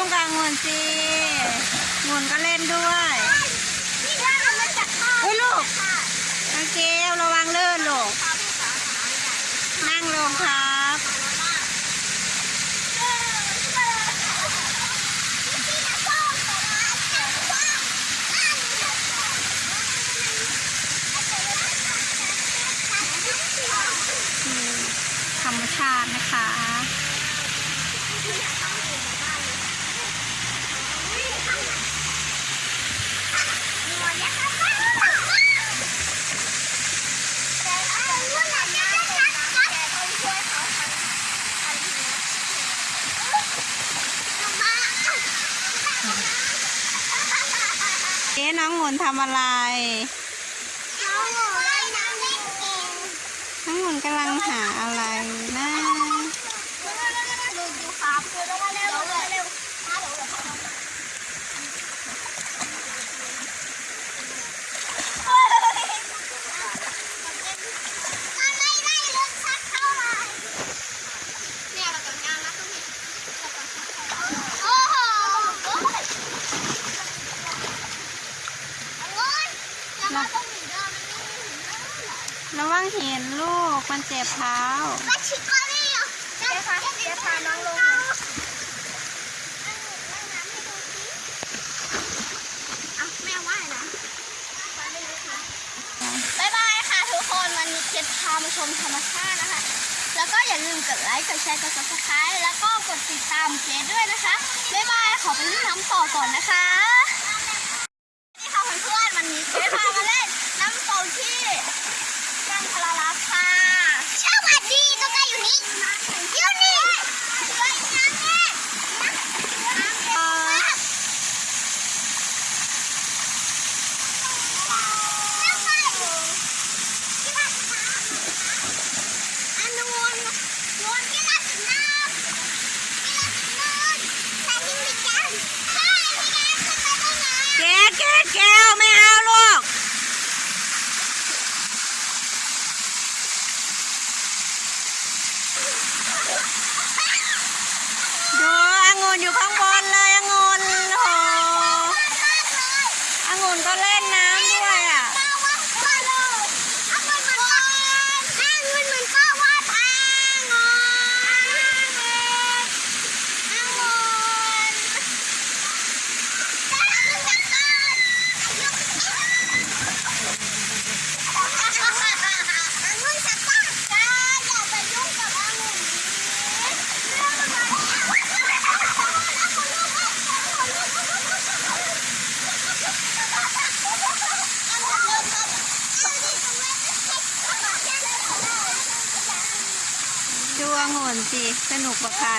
องุ่นสิองุ่นก็เล่นด้วยนี่ถ้ามันจะเข้าอุ้ยลูกโอเคระวังลื่นลูก นั่งลงครับคือธรรมชาตินะคะ เอ๊ะน้ององุ่นทำอะไร น้ององุ่นกำลังหาอะไรนะ โอ้โหจะมาต้องหนีเดินมันไม่หนีเดินหรอ ระวัง เห็นลูกมันเจ็บเท้าก็ชิคอรี่อะเจ๊พาเจ๊พาน้องลงอะแม่ว่ายนะบ๊ายบายค่ะทุกคนวันนี้เจ๊พามาชมธรรมชาตินะคะ แล้วก็อย่าลืมกดไลค์ กดแชร์ กด subscribe แล้วก็กดติดตามเจ๊ด้วยนะคะ บ๊ายบาย ขอไปเล่นน้ำต่อก่อนนะคะนี่ค่ะเพื่อนๆวันนี้เจ๊พามาเล่นน้ำตกที่ยังพลาลักค่ะสวัสดีตัวใกล้อยู่นี่อยู่นี่เลยน้ำเนี่ยน้ำเนี่ยอันนวลนวลที่รักน้ำที่รักน้ำ แกแกแกไม่เอาลูกดูองุ่นอยู่ข้างบนเลยองุ่นโหองุ่นก็เล่นน้ำด้วยอะ ดู องุ่นสิ สนุกกว่าใคร